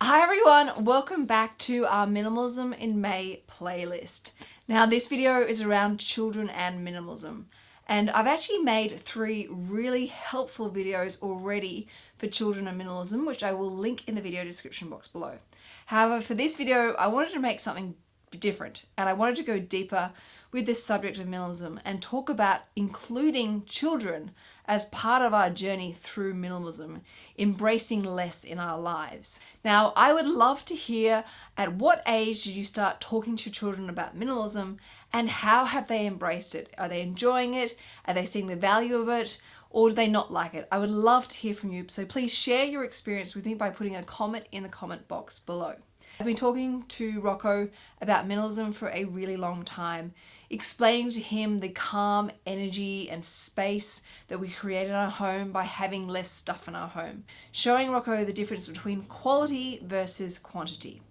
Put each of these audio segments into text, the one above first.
Hi everyone, welcome back to our Minimalism in May playlist. Now this video is around children and minimalism and I've actually made three really helpful videos already for children and minimalism which I will link in the video description box below. However for this video I wanted to make something different and I wanted to go deeper with this subject of minimalism and talk about including children as part of our journey through minimalism, embracing less in our lives. Now, I would love to hear at what age did you start talking to children about minimalism and how have they embraced it? Are they enjoying it? Are they seeing the value of it? Or do they not like it? I would love to hear from you, so please share your experience with me by putting a comment in the comment box below. I've been talking to Rocco about minimalism for a really long time, explaining to him the calm energy and space that we create in our home by having less stuff in our home, showing Rocco the difference between quality versus quantity.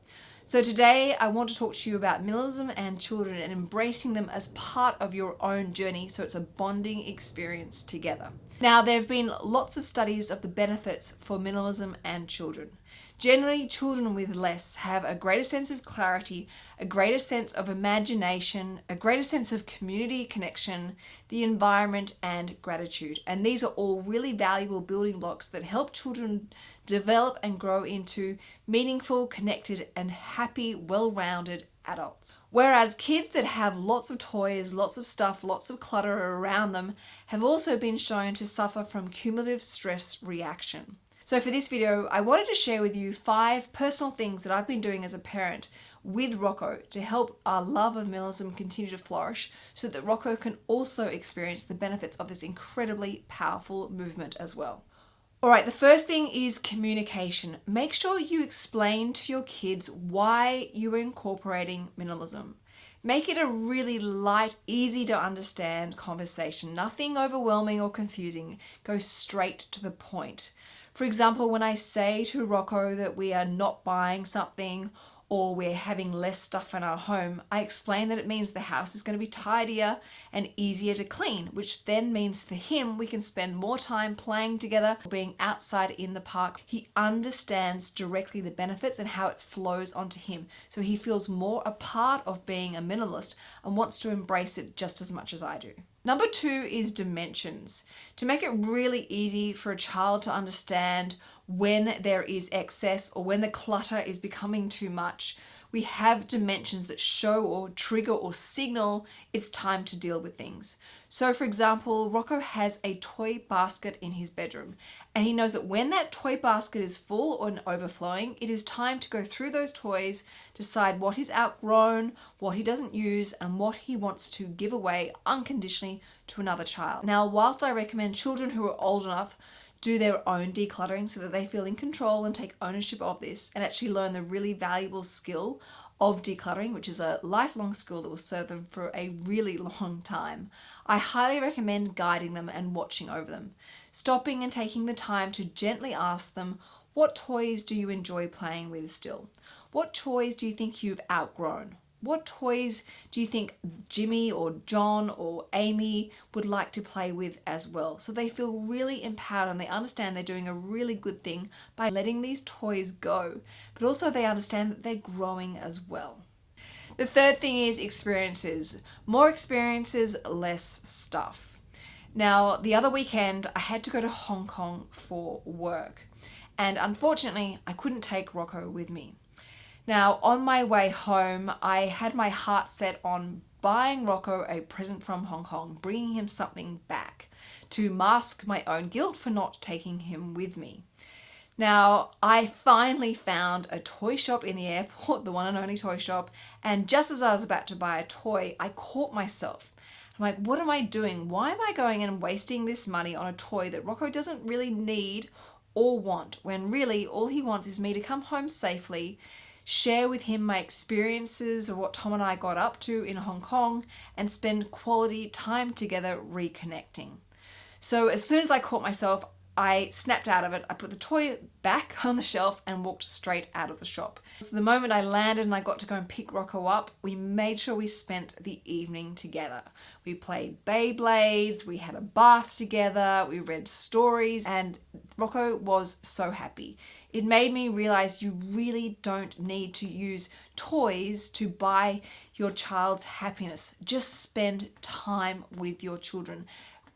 So today I want to talk to you about minimalism and children and embracing them as part of your own journey so it's a bonding experience together. Now there have been lots of studies of the benefits for minimalism and children. Generally, children with less have a greater sense of clarity, a greater sense of imagination, a greater sense of community connection, the environment, and gratitude. And these are all really valuable building blocks that help children develop and grow into meaningful, connected, and happy, well-rounded adults. Whereas kids that have lots of toys, lots of stuff, lots of clutter around them have also been shown to suffer from cumulative stress reaction. So for this video, I wanted to share with you five personal things that I've been doing as a parent with Rocco to help our love of minimalism continue to flourish so that Rocco can also experience the benefits of this incredibly powerful movement as well. Alright, the first thing is communication. Make sure you explain to your kids why you are incorporating minimalism. Make it a really light, easy to understand conversation. Nothing overwhelming or confusing. Go straight to the point. For example, when I say to Rocco that we are not buying something or we're having less stuff in our home, I explain that it means the house is going to be tidier and easier to clean, which then means for him we can spend more time playing together, being outside in the park. He understands directly the benefits and how it flows onto him. So he feels more a part of being a minimalist and wants to embrace it just as much as I do. Number two is dimensions. To make it really easy for a child to understand when there is excess or when the clutter is becoming too much, we have dimensions that show or trigger or signal it's time to deal with things. So for example, Rocco has a toy basket in his bedroom and he knows that when that toy basket is full or overflowing, it is time to go through those toys, decide what he's outgrown, what he doesn't use, and what he wants to give away unconditionally to another child. Now, whilst I recommend children who are old enough do their own decluttering so that they feel in control and take ownership of this and actually learn the really valuable skill of decluttering, which is a lifelong skill that will serve them for a really long time. I highly recommend guiding them and watching over them, stopping and taking the time to gently ask them, what toys do you enjoy playing with still? What toys do you think you've outgrown? What toys do you think Jimmy or John or Amy would like to play with as well? So they feel really empowered and they understand they're doing a really good thing by letting these toys go, but also they understand that they're growing as well. The third thing is experiences. More experiences, less stuff. Now, the other weekend, I had to go to Hong Kong for work. And unfortunately, I couldn't take Rocco with me. Now, on my way home, I had my heart set on buying Rocco a present from Hong Kong, bringing him something back to mask my own guilt for not taking him with me. Now, I finally found a toy shop in the airport, the one and only toy shop, and just as I was about to buy a toy, I caught myself. I'm like, what am I doing? Why am I going and wasting this money on a toy that Rocco doesn't really need or want, when really all he wants is me to come home safely share with him my experiences of what Tom and I got up to in Hong Kong and spend quality time together reconnecting. So as soon as I caught myself, I snapped out of it. I put the toy back on the shelf and walked straight out of the shop. So the moment I landed and I got to go and pick Rocco up, we made sure we spent the evening together. We played Beyblades, we had a bath together, we read stories, and Rocco was so happy. It made me realize you really don't need to use toys to buy your child's happiness. Just spend time with your children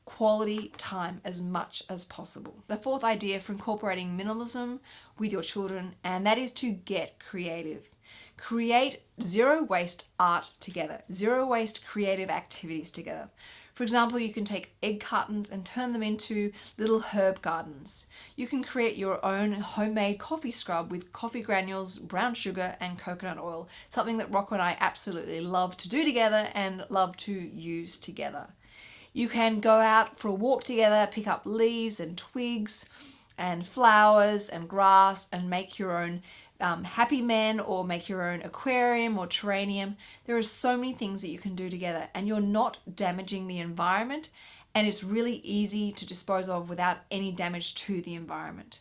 quality time as much as possible. The fourth idea for incorporating minimalism with your children, and that is to get creative. Create zero waste art together, zero waste creative activities together. For example, you can take egg cartons and turn them into little herb gardens. You can create your own homemade coffee scrub with coffee granules, brown sugar and coconut oil, something that Rocco and I absolutely love to do together and love to use together. You can go out for a walk together, pick up leaves and twigs and flowers and grass and make your own um, happy men or make your own aquarium or terrarium. There are so many things that you can do together and you're not damaging the environment and it's really easy to dispose of without any damage to the environment.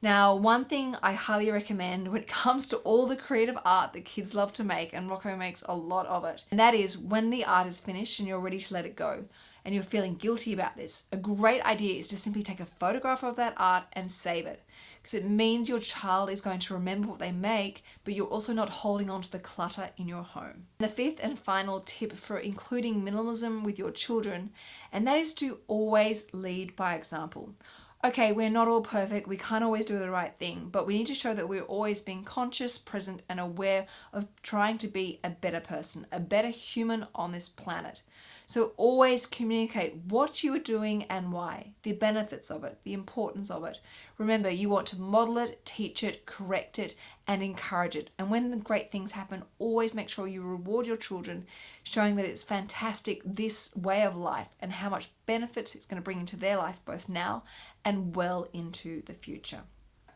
Now, one thing I highly recommend when it comes to all the creative art that kids love to make, and Rocco makes a lot of it, and that is when the art is finished and you're ready to let it go, and you're feeling guilty about this, a great idea is to simply take a photograph of that art and save it. Because it means your child is going to remember what they make, but you're also not holding on to the clutter in your home. The fifth and final tip for including minimalism with your children, and that is to always lead by example okay, we're not all perfect, we can't always do the right thing, but we need to show that we're always being conscious, present, and aware of trying to be a better person, a better human on this planet. So always communicate what you are doing and why, the benefits of it, the importance of it. Remember, you want to model it, teach it, correct it, and encourage it. And when the great things happen, always make sure you reward your children, showing that it's fantastic, this way of life, and how much benefits it's going to bring into their life, both now and well into the future.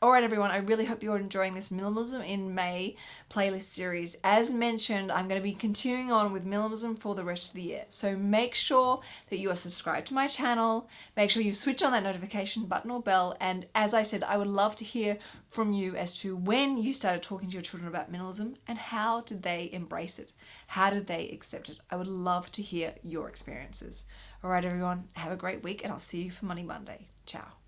Alright everyone, I really hope you're enjoying this Minimalism in May playlist series. As mentioned, I'm going to be continuing on with minimalism for the rest of the year. So make sure that you are subscribed to my channel, make sure you switch on that notification button or bell, and as I said, I would love to hear from you as to when you started talking to your children about minimalism and how did they embrace it? How did they accept it? I would love to hear your experiences. Alright everyone, have a great week and I'll see you for Money Monday. Ciao.